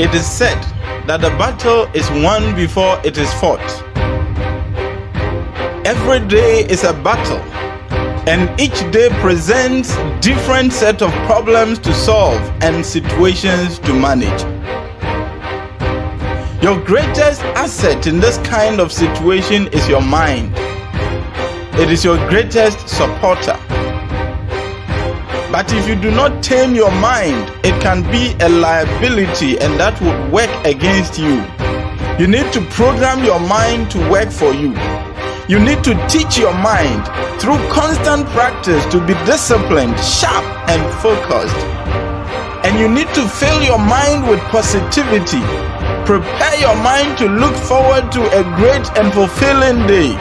It is said that the battle is won before it is fought. Every day is a battle, and each day presents different set of problems to solve and situations to manage. Your greatest asset in this kind of situation is your mind. It is your greatest supporter. But if you do not tame your mind, it can be a liability and that would work against you. You need to program your mind to work for you. You need to teach your mind through constant practice to be disciplined, sharp, and focused. And you need to fill your mind with positivity. Prepare your mind to look forward to a great and fulfilling day.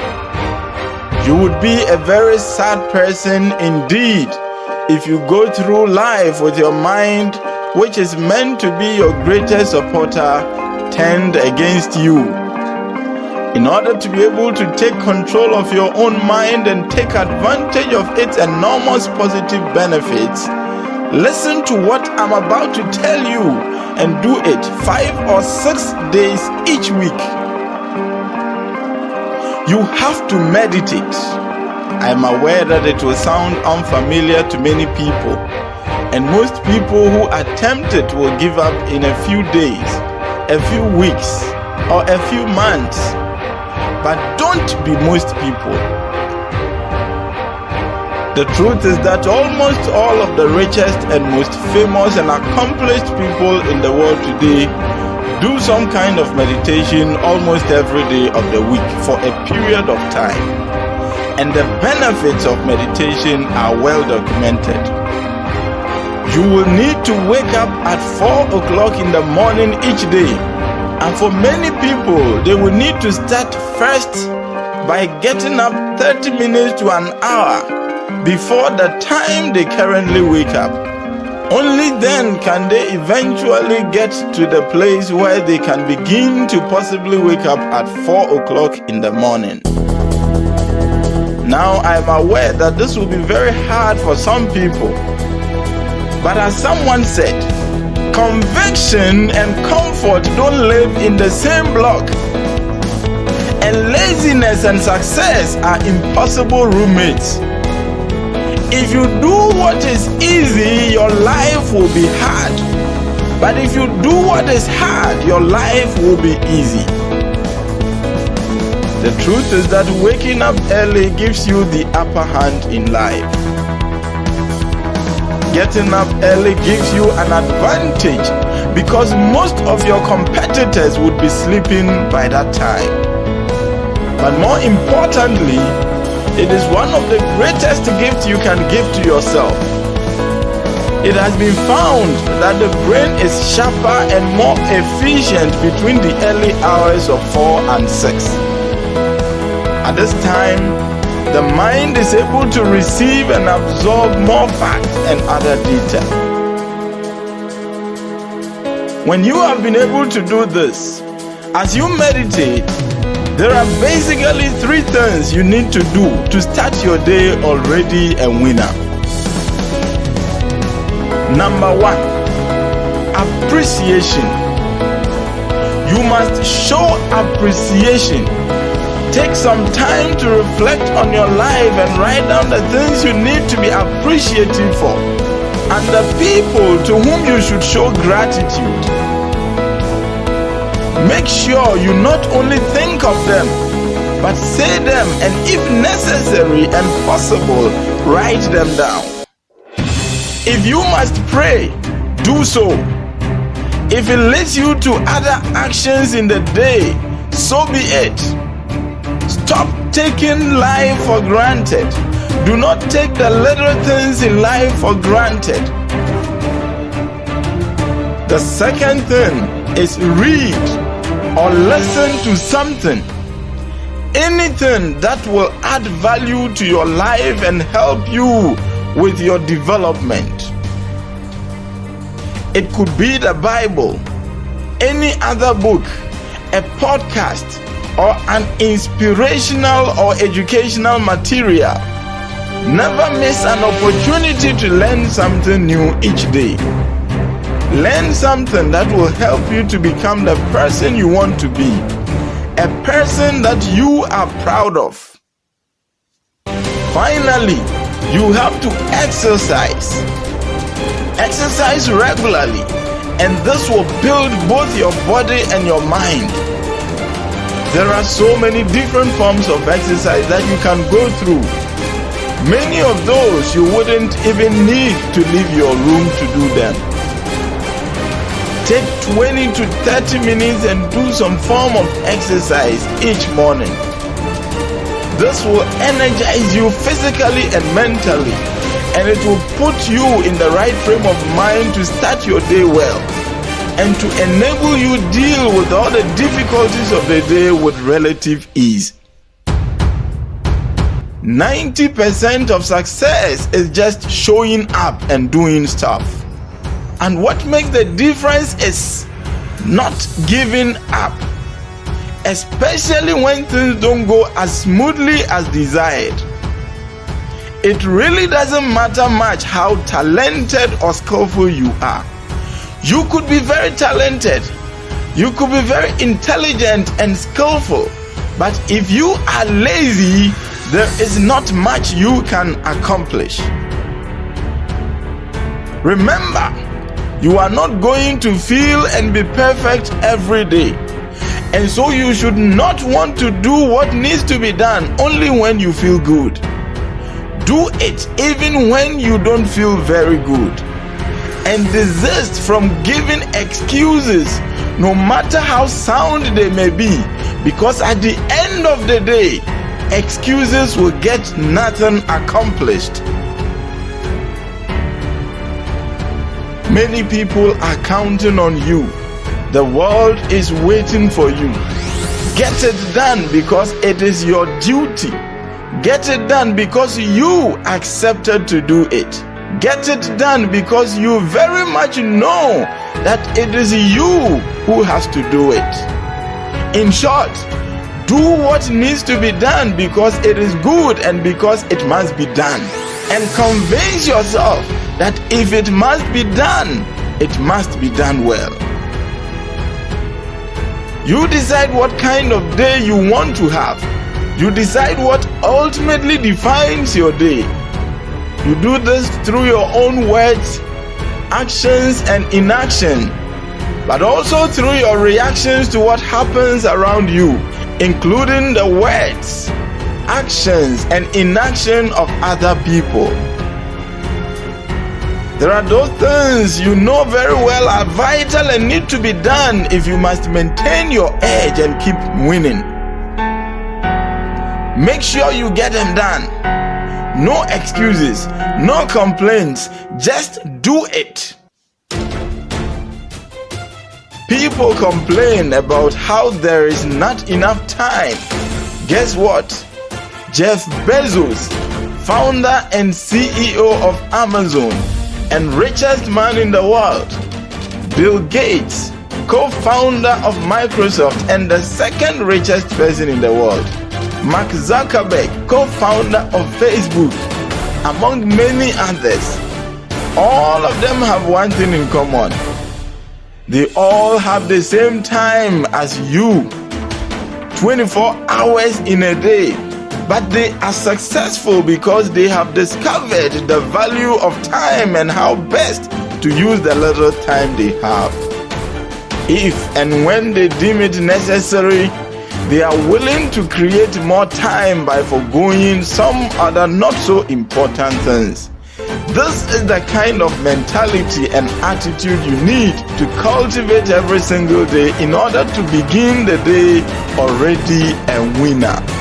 You would be a very sad person indeed if you go through life with your mind, which is meant to be your greatest supporter, turned against you. In order to be able to take control of your own mind and take advantage of its enormous positive benefits, listen to what I'm about to tell you and do it five or six days each week. You have to meditate. I am aware that it will sound unfamiliar to many people, and most people who attempt it will give up in a few days, a few weeks, or a few months. But don't be most people. The truth is that almost all of the richest and most famous and accomplished people in the world today do some kind of meditation almost every day of the week for a period of time and the benefits of meditation are well documented. You will need to wake up at 4 o'clock in the morning each day. And for many people, they will need to start first by getting up 30 minutes to an hour before the time they currently wake up. Only then can they eventually get to the place where they can begin to possibly wake up at 4 o'clock in the morning. Now I am aware that this will be very hard for some people. But as someone said, conviction and comfort don't live in the same block. And laziness and success are impossible roommates. If you do what is easy, your life will be hard. But if you do what is hard, your life will be easy. The truth is that waking up early gives you the upper hand in life. Getting up early gives you an advantage because most of your competitors would be sleeping by that time. But more importantly, it is one of the greatest gifts you can give to yourself. It has been found that the brain is sharper and more efficient between the early hours of 4 and 6. At this time, the mind is able to receive and absorb more facts and other data. When you have been able to do this, as you meditate, there are basically three things you need to do to start your day already a winner. Number one, appreciation. You must show appreciation Take some time to reflect on your life and write down the things you need to be appreciative for and the people to whom you should show gratitude. Make sure you not only think of them, but say them and, if necessary and possible, write them down. If you must pray, do so. If it leads you to other actions in the day, so be it. Stop taking life for granted. Do not take the little things in life for granted. The second thing is read or listen to something. Anything that will add value to your life and help you with your development. It could be the Bible, any other book, a podcast, or an inspirational or educational material. Never miss an opportunity to learn something new each day. Learn something that will help you to become the person you want to be. A person that you are proud of. Finally, you have to exercise. Exercise regularly, and this will build both your body and your mind. There are so many different forms of exercise that you can go through. Many of those you wouldn't even need to leave your room to do them. Take 20 to 30 minutes and do some form of exercise each morning. This will energize you physically and mentally, and it will put you in the right frame of mind to start your day well and to enable you deal with all the difficulties of the day with relative ease. 90% of success is just showing up and doing stuff. And what makes the difference is not giving up, especially when things don't go as smoothly as desired. It really doesn't matter much how talented or skillful you are. You could be very talented, you could be very intelligent and skillful, but if you are lazy, there is not much you can accomplish. Remember, you are not going to feel and be perfect every day. And so you should not want to do what needs to be done only when you feel good. Do it even when you don't feel very good. And desist from giving excuses, no matter how sound they may be, because at the end of the day, excuses will get nothing accomplished. Many people are counting on you. The world is waiting for you. Get it done because it is your duty. Get it done because you accepted to do it. Get it done because you very much know that it is you who has to do it. In short, do what needs to be done because it is good and because it must be done. And convince yourself that if it must be done, it must be done well. You decide what kind of day you want to have. You decide what ultimately defines your day. You do this through your own words, actions, and inaction, but also through your reactions to what happens around you including the words, actions, and inaction of other people. There are those things you know very well are vital and need to be done if you must maintain your edge and keep winning. Make sure you get them done. No excuses, no complaints, just do it. People complain about how there is not enough time. Guess what? Jeff Bezos, founder and CEO of Amazon and richest man in the world, Bill Gates, co founder of Microsoft and the second richest person in the world, Mark Zuckerberg, co founder of Facebook, among many others. All of them have one thing in common they all have the same time as you 24 hours in a day. But they are successful because they have discovered the value of time and how best to use the little time they have. If and when they deem it necessary, they are willing to create more time by foregoing some other not so important things. This is the kind of mentality and attitude you need to cultivate every single day in order to begin the day already a winner.